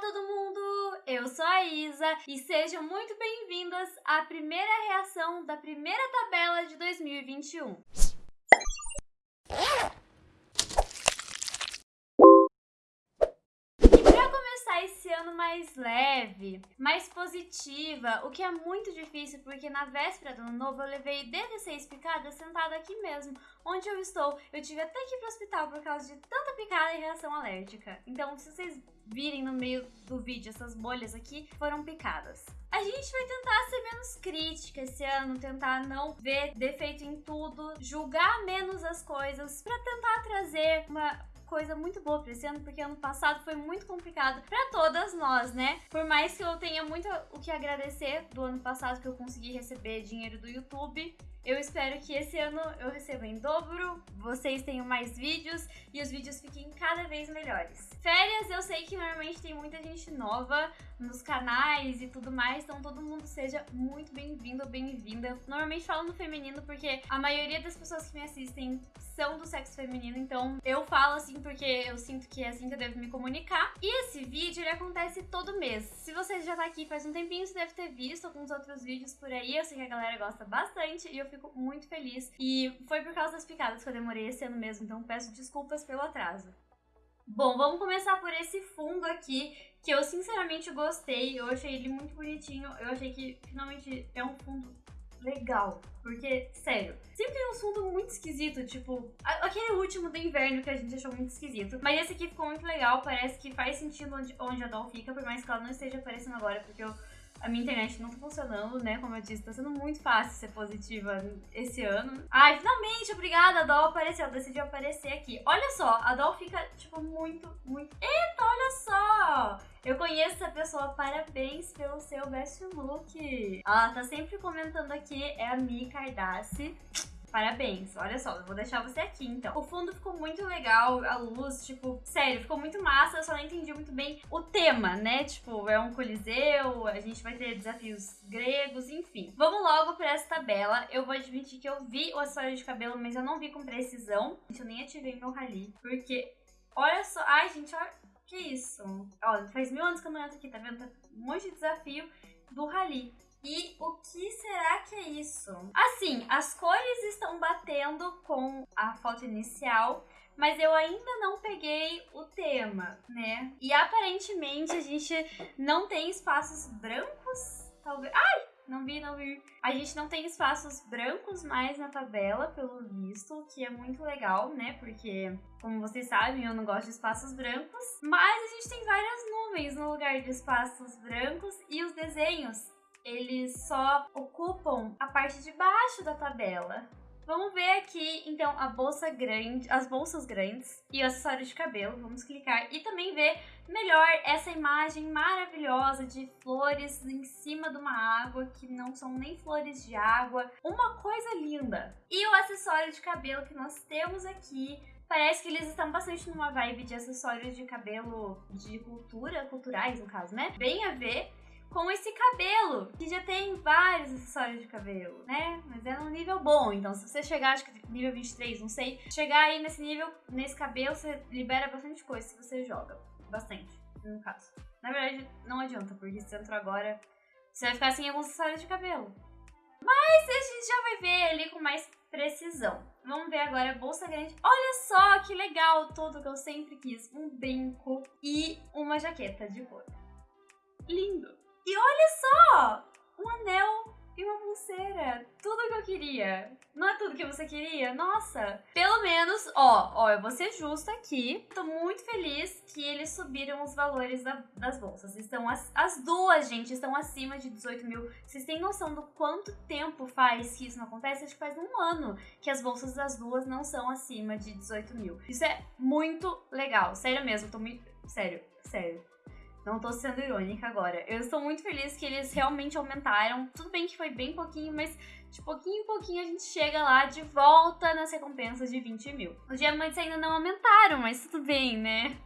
todo mundo! Eu sou a Isa e sejam muito bem-vindas à primeira reação da primeira tabela de 2021. esse ano mais leve, mais positiva, o que é muito difícil porque na véspera do ano novo eu levei 16 picadas sentada aqui mesmo, onde eu estou. Eu tive até que ir pro hospital por causa de tanta picada e reação alérgica. Então, se vocês virem no meio do vídeo essas bolhas aqui, foram picadas. A gente vai tentar ser menos crítica esse ano, tentar não ver defeito em tudo, julgar menos as coisas, para tentar trazer uma coisa muito boa pra esse ano, porque ano passado foi muito complicado para todas nós, né? Por mais que eu tenha muito o que agradecer do ano passado que eu consegui receber dinheiro do YouTube, eu espero que esse ano eu receba em dobro, vocês tenham mais vídeos e os vídeos fiquem cada vez melhores. Férias, eu sei que normalmente tem muita gente nova nos canais e tudo mais, então todo mundo seja muito bem-vindo ou bem-vinda. Normalmente falo no feminino porque a maioria das pessoas que me assistem são do sexo feminino, então eu falo assim porque eu sinto que é assim que eu devo me comunicar. E esse vídeo, ele acontece todo mês. Se você já tá aqui faz um tempinho, você deve ter visto alguns outros vídeos por aí, eu sei que a galera gosta bastante e eu fico muito feliz. E foi por causa das picadas que eu demorei esse ano mesmo, então peço desculpas pelo atraso. Bom, vamos começar por esse fundo aqui, que eu sinceramente gostei, eu achei ele muito bonitinho, eu achei que finalmente é um fundo legal. Porque, sério, sempre tem um fundo muito esquisito, tipo, aquele último do inverno que a gente achou muito esquisito. Mas esse aqui ficou muito legal, parece que faz sentido onde, onde a Doll fica, por mais que ela não esteja aparecendo agora, porque eu a minha internet não tá funcionando, né? Como eu disse, tá sendo muito fácil ser positiva esse ano. Ai, finalmente, obrigada, a Doll apareceu, decidiu aparecer aqui. Olha só, a Doll fica, tipo, muito, muito... Eita, olha só! Eu conheço essa pessoa, parabéns pelo seu best look. Ela tá sempre comentando aqui, é a Mi Cardassi. Parabéns, olha só, eu vou deixar você aqui então. O fundo ficou muito legal, a luz, tipo, sério, ficou muito massa, eu só não entendi muito bem o tema, né? Tipo, é um coliseu, a gente vai ter desafios gregos, enfim. Vamos logo pra essa tabela. Eu vou admitir que eu vi o acessório de cabelo, mas eu não vi com precisão. Eu nem ativei meu rali, porque olha só, ai gente, olha, que isso? Ó, faz mil anos que eu não entro aqui, tá vendo? Tá um monte de desafio do rali. E o que será que é isso? Assim, as cores estão batendo com a foto inicial, mas eu ainda não peguei o tema, né? E aparentemente a gente não tem espaços brancos, talvez. Ai! Não vi, não vi. A gente não tem espaços brancos mais na tabela, pelo visto, o que é muito legal, né? Porque, como vocês sabem, eu não gosto de espaços brancos. Mas a gente tem várias nuvens no lugar de espaços brancos e os desenhos eles só ocupam a parte de baixo da tabela. Vamos ver aqui, então, a bolsa grande, as bolsas grandes e o acessório de cabelo. Vamos clicar e também ver melhor essa imagem maravilhosa de flores em cima de uma água, que não são nem flores de água. Uma coisa linda! E o acessório de cabelo que nós temos aqui, parece que eles estão bastante numa vibe de acessórios de cabelo de cultura, culturais no caso, né? Bem a ver com esse cabelo, que já tem vários acessórios de cabelo, né? Mas é num nível bom, então se você chegar, acho que nível 23, não sei, chegar aí nesse nível, nesse cabelo, você libera bastante coisa se você joga. Bastante, no caso. Na verdade, não adianta, porque se entrou agora, você vai ficar sem alguns acessórios de cabelo. Mas a gente já vai ver ali com mais precisão. Vamos ver agora a bolsa grande. Olha só que legal, tudo que eu sempre quis. Um brinco e uma jaqueta de couro. Lindo! E olha só! Um anel e uma pulseira. Tudo que eu queria. Não é tudo que você queria? Nossa! Pelo menos, ó, ó, eu vou ser justa aqui. Tô muito feliz que eles subiram os valores da, das bolsas. Estão as, as duas, gente, estão acima de 18 mil. Vocês têm noção do quanto tempo faz que isso não acontece? Acho que faz um ano que as bolsas das duas não são acima de 18 mil. Isso é muito legal. Sério mesmo, tô muito. Sério, sério. Não tô sendo irônica agora. Eu estou muito feliz que eles realmente aumentaram. Tudo bem que foi bem pouquinho, mas de pouquinho em pouquinho a gente chega lá de volta nas recompensas de 20 mil. Os diamantes ainda não aumentaram, mas tudo bem, né?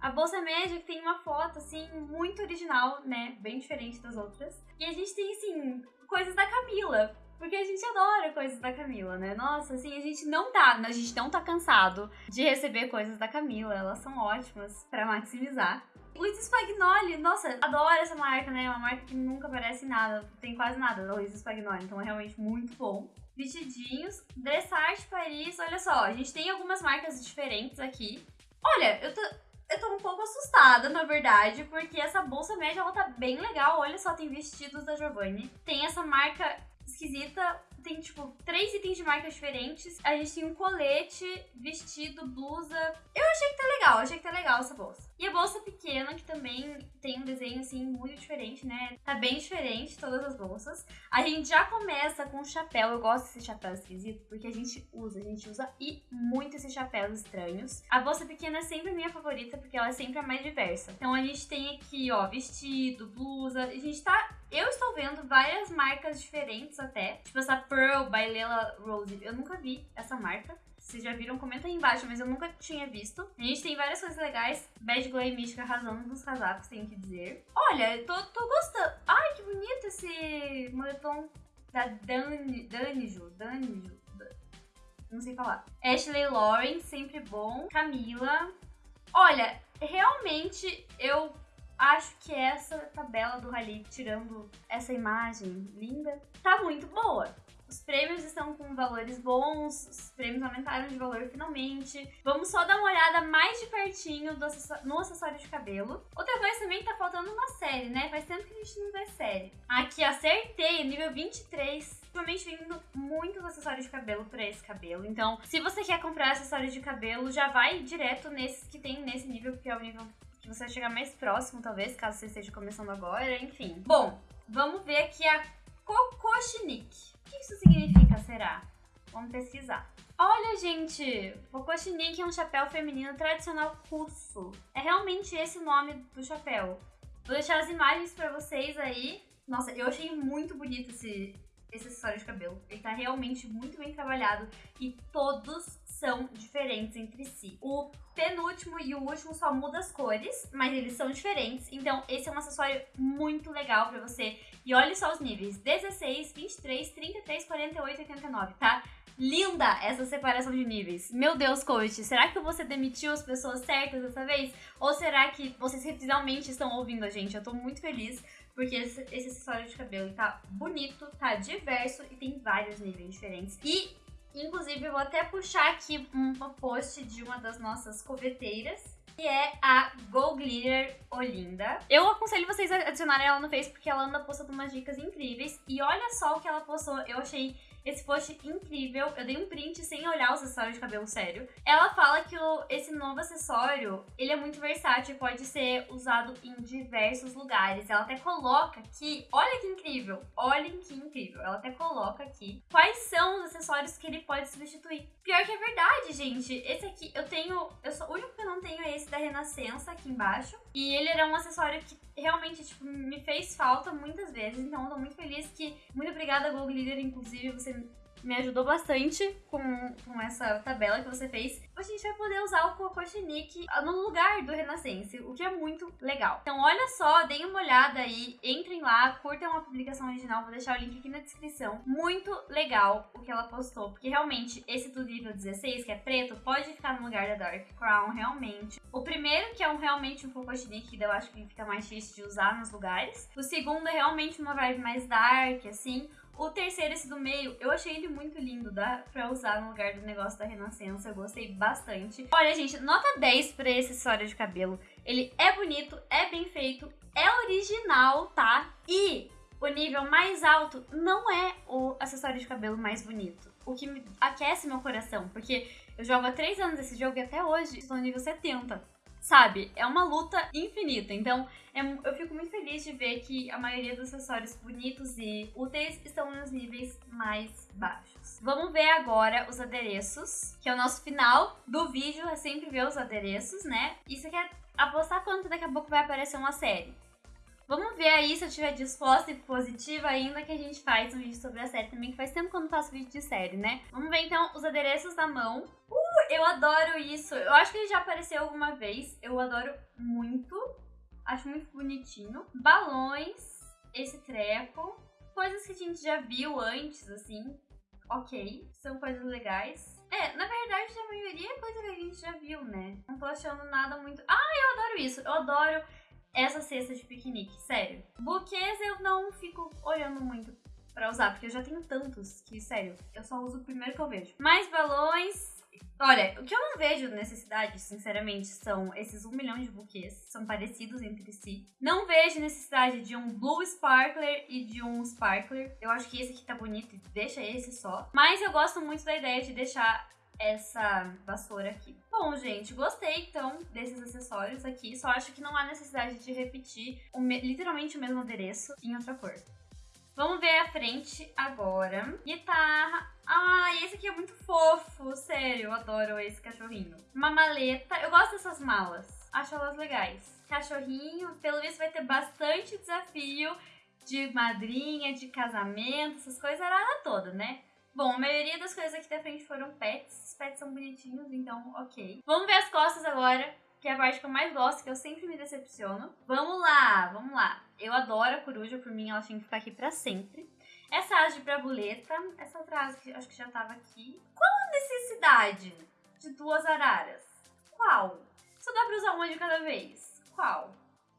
A bolsa média tem uma foto, assim, muito original, né? Bem diferente das outras. E a gente tem, assim, coisas da Camila. Porque a gente adora coisas da Camila, né? Nossa, assim, a gente não tá, a gente não tá cansado de receber coisas da Camila. Elas são ótimas para maximizar. Luiz Spagnoli, nossa, adoro essa marca, né? É uma marca que nunca parece nada, tem quase nada da Luiz Spagnoli, então é realmente muito bom. Vestidinhos, Dressage Paris, olha só, a gente tem algumas marcas diferentes aqui. Olha, eu tô, eu tô um pouco assustada, na verdade, porque essa bolsa média, ela tá bem legal. Olha só, tem vestidos da Giovanni. Tem essa marca esquisita tem, tipo, três itens de marcas diferentes. A gente tem um colete, vestido, blusa. Eu achei que tá legal, achei que tá legal essa bolsa. E a bolsa pequena, que também tem um desenho, assim, muito diferente, né? Tá bem diferente todas as bolsas. A gente já começa com o chapéu. Eu gosto desse chapéu esquisito, porque a gente usa, a gente usa e muito esses chapéus estranhos. A bolsa pequena é sempre minha favorita, porque ela é sempre a mais diversa. Então a gente tem aqui, ó, vestido, blusa. A gente tá eu estou vendo várias marcas diferentes até. Tipo essa Pearl by Lela Rose. Eu nunca vi essa marca. Vocês já viram? Comenta aí embaixo, mas eu nunca tinha visto. A gente tem várias coisas legais. Bad Glow e Mística arrasando nos casacos, tenho que dizer. Olha, tô, tô gostando. Ai, que bonito esse moletom da Dani, Danijo. Danijo. Não sei falar. Ashley Lauren, sempre bom. Camila. Olha, realmente eu acho que essa tabela do Rally, tirando essa imagem linda, tá muito boa. Os prêmios estão com valores bons, os prêmios aumentaram de valor finalmente. Vamos só dar uma olhada mais de pertinho no acessório de cabelo. Outra coisa também tá faltando uma série, né? Faz tempo que a gente não vê série. Aqui, acertei, nível 23 ultimamente vindo muitos acessórios de cabelo para esse cabelo. Então, se você quer comprar acessórios de cabelo, já vai direto nesses que tem nesse nível, porque é o nível que você chegar mais próximo, talvez, caso você esteja começando agora, enfim. Bom, vamos ver aqui a Kokoshnik. O que isso significa, será? Vamos pesquisar. Olha, gente, Kokoshnik é um chapéu feminino tradicional russo. É realmente esse o nome do chapéu. Vou deixar as imagens para vocês aí. Nossa, eu achei muito bonito esse, esse acessório de cabelo. Ele tá realmente muito bem trabalhado e todos são diferentes entre si. O penúltimo e o último só muda as cores, mas eles são diferentes. Então, esse é um acessório muito legal pra você. E olha só os níveis: 16, 23, 33, 48 89, tá? Linda essa separação de níveis. Meu Deus, coach, será que você demitiu as pessoas certas dessa vez? Ou será que vocês realmente estão ouvindo a gente? Eu tô muito feliz porque esse, esse acessório de cabelo tá bonito, tá diverso e tem vários níveis diferentes. E Inclusive, eu vou até puxar aqui um post de uma das nossas coveteiras, que é a Go Glitter Olinda. Eu aconselho vocês a adicionarem ela no Face, porque ela anda postando umas dicas incríveis. E olha só o que ela postou, eu achei esse post incrível. Eu dei um print sem olhar os acessórios de cabelo sério. Ela fala que o, esse novo acessório, ele é muito versátil pode ser usado em diversos lugares. Ela até coloca aqui, olha que incrível, olhem que incrível. Ela até coloca aqui quais são os acessórios que ele pode substituir. Pior que é verdade, gente. Esse aqui eu tenho, eu sou o único que eu não tenho é esse da Renascença aqui embaixo. E ele era um acessório que realmente, tipo, me fez falta muitas vezes. Então eu tô muito feliz que. Muito obrigada, Google Leader, inclusive, você me ajudou bastante com, com essa tabela que você fez. A gente vai poder usar o Cocochinique no lugar do Renascense, o que é muito legal. Então olha só, deem uma olhada aí, entrem lá, curtam a publicação original, vou deixar o link aqui na descrição. Muito legal o que ela postou, porque realmente esse do nível 16, que é preto, pode ficar no lugar da Dark Crown, realmente. O primeiro, que é um realmente um Cocochinique, que eu acho que fica mais difícil de usar nos lugares. O segundo é realmente uma vibe mais dark, assim. O terceiro, esse do meio, eu achei ele muito lindo, dá pra usar no lugar do negócio da Renascença, eu gostei bastante. Olha, gente, nota 10 pra esse acessório de cabelo. Ele é bonito, é bem feito, é original, tá? E o nível mais alto não é o acessório de cabelo mais bonito. O que aquece meu coração, porque eu jogo há 3 anos esse jogo e até hoje estou no nível 70 sabe? É uma luta infinita. Então, é, eu fico muito feliz de ver que a maioria dos acessórios bonitos e úteis estão nos níveis mais baixos. Vamos ver agora os adereços, que é o nosso final do vídeo, é sempre ver os adereços, né? E você quer apostar quanto daqui a pouco vai aparecer uma série? Vamos ver aí se eu estiver disposta e positiva ainda que a gente faz um vídeo sobre a série também, que faz tempo que eu não faço vídeo de série, né? Vamos ver então os adereços da mão. Uh, eu adoro isso. Eu acho que ele já apareceu alguma vez. Eu adoro muito. Acho muito bonitinho. Balões, esse treco. coisas que a gente já viu antes, assim, ok, são coisas legais. É, na verdade, a maioria é coisa que a gente já viu, né? Não tô achando nada muito. Ah, eu adoro isso! Eu adoro essa cesta de piquenique, sério. Buquês eu não fico olhando muito pra usar, porque eu já tenho tantos que, sério, eu só uso o primeiro que eu vejo. Mais balões, Olha, o que eu não vejo necessidade, sinceramente, são esses um milhão de buquês, são parecidos entre si. Não vejo necessidade de um Blue Sparkler e de um Sparkler. Eu acho que esse aqui tá bonito, deixa esse só. Mas eu gosto muito da ideia de deixar essa vassoura aqui. Bom, gente, gostei então desses acessórios aqui. Só acho que não há necessidade de repetir o literalmente o mesmo adereço em outra cor. Vamos ver a frente agora. Guitarra. Ah, esse aqui é muito fofo, sério, eu adoro esse cachorrinho. Uma maleta, eu gosto dessas malas, acho elas legais. Cachorrinho, pelo visto vai ter bastante desafio de madrinha, de casamento, essas coisas, era toda, né? Bom, a maioria das coisas aqui da frente foram pets, os pets são bonitinhos, então ok. Vamos ver as costas agora que é a parte que eu mais gosto, que eu sempre me decepciono. Vamos lá, vamos lá. Eu adoro a coruja, por mim ela tinha que ficar aqui pra sempre. Essa asa de brabuleta, essa asa que acho que já tava aqui. Qual a necessidade de duas araras? Qual? Só dá pra usar uma de cada vez. Qual?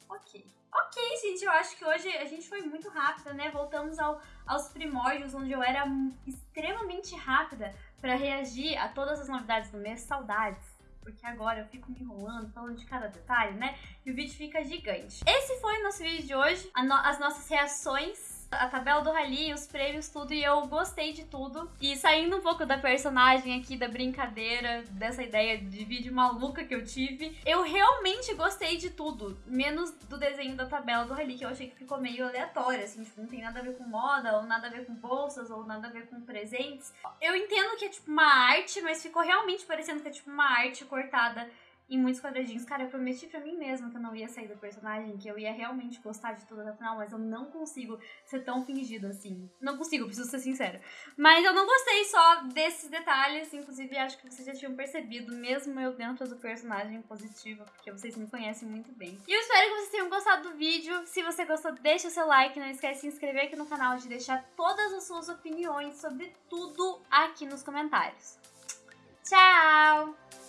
Ok. Ok, gente, eu acho que hoje a gente foi muito rápida, né? Voltamos ao, aos primórdios, onde eu era extremamente rápida para reagir a todas as novidades do mês. Saudades porque agora eu fico me enrolando, falando de cada detalhe, né? E o vídeo fica gigante. Esse foi o nosso vídeo de hoje, no as nossas reações a tabela do rally, os prêmios, tudo, e eu gostei de tudo. E saindo um pouco da personagem aqui, da brincadeira, dessa ideia de vídeo maluca que eu tive, eu realmente gostei de tudo, menos do desenho da tabela do rally, que eu achei que ficou meio aleatório, assim, tipo, não tem nada a ver com moda, ou nada a ver com bolsas, ou nada a ver com presentes. Eu entendo que é tipo uma arte, mas ficou realmente parecendo que é tipo uma arte cortada em muitos quadradinhos. Cara, eu prometi pra mim mesma que eu não ia sair do personagem, que eu ia realmente gostar de tudo até o final, mas eu não consigo ser tão fingida assim. Não consigo, preciso ser sincera. Mas eu não gostei só desses detalhes, inclusive acho que vocês já tinham percebido, mesmo eu dentro do personagem positiva, porque vocês me conhecem muito bem. E eu espero que vocês tenham gostado do vídeo. Se você gostou, deixa o seu like, não esquece de se inscrever aqui no canal, de deixar todas as suas opiniões sobre tudo aqui nos comentários. Tchau!